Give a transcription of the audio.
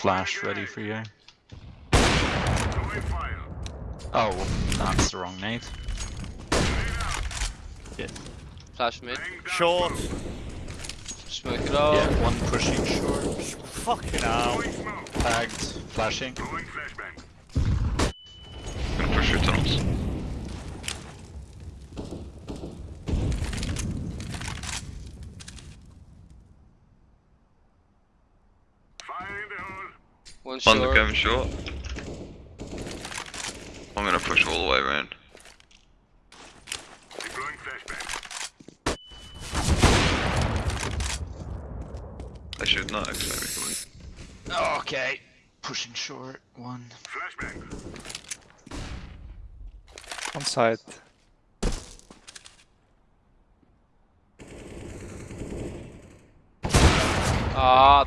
Flash ready for you. Throwing fire. Oh, that's the wrong nade. Flash mid. Laying Short. smoke. Smoke it out. Yeah, one pushing short. Fucking hell. Throwing. Tagged. Flashing. Throwing flashbang. Gonna push your tunnels. One One short. going short. I'm gonna push all the way around. Deploying flashbang. They should not actually. Okay. Pushing short. One. Flashbang. On side. Ah,